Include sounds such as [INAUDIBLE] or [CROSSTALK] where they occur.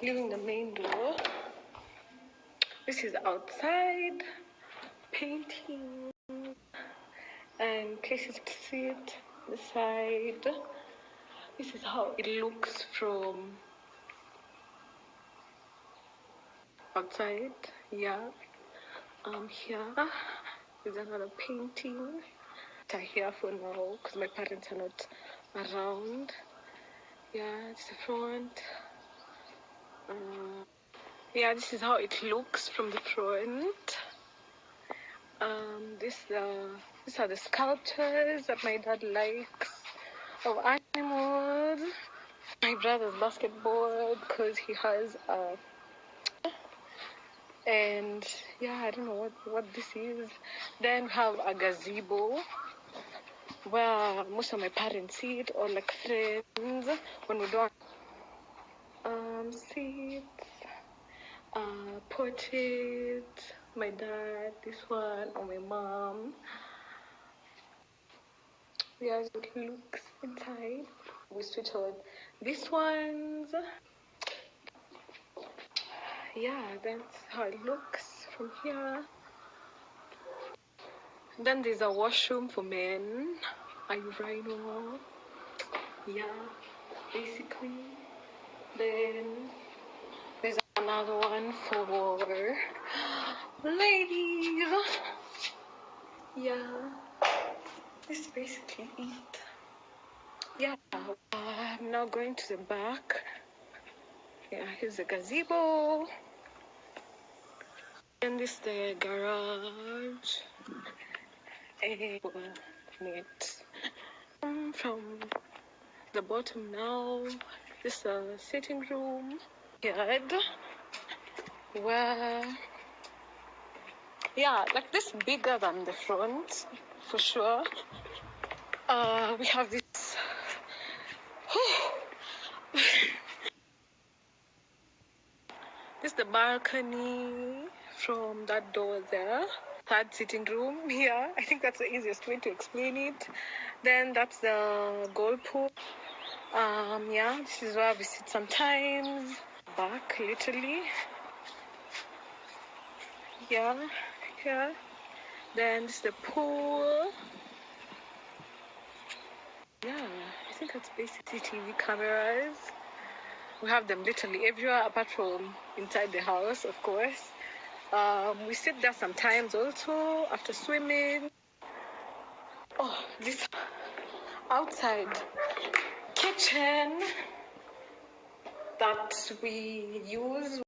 leaving the main door. This is outside, painting, and places to sit, the side. This is how it looks from outside. Yeah. Um, here is another painting. Are here for now because my parents are not around. Yeah, it's the front. Uh, yeah, this is how it looks from the front. Um, this uh, these are the sculptures that my dad likes of animals. My brother's basketball because he has a and yeah, I don't know what what this is. Then we have a gazebo where most of my parents sit or like friends when we don't um seats, uh portraits, my dad, this one, or my mom. Yeah, it looks inside. We switch on these ones. Yeah, that's how it looks from here. Then there's a washroom for men. A urinal. Yeah, basically. Then there's another one for ladies. Yeah, this is basically it. Yeah, I'm now going to the back. Yeah, here's the gazebo. And this is the garage. And it from the bottom now. This is sitting room. Yard where yeah, like this bigger than the front for sure. Uh, we have this. [SIGHS] this is the balcony from that door there. Third sitting room here. I think that's the easiest way to explain it. Then that's the goal pool. Um, yeah, this is where we sit sometimes. Back literally. Yeah, yeah. Then this is the pool. Yeah, I think that's basically TV cameras. We have them literally everywhere apart from inside the house, of course. Um, we sit there sometimes also after swimming. Oh, this outside kitchen that we use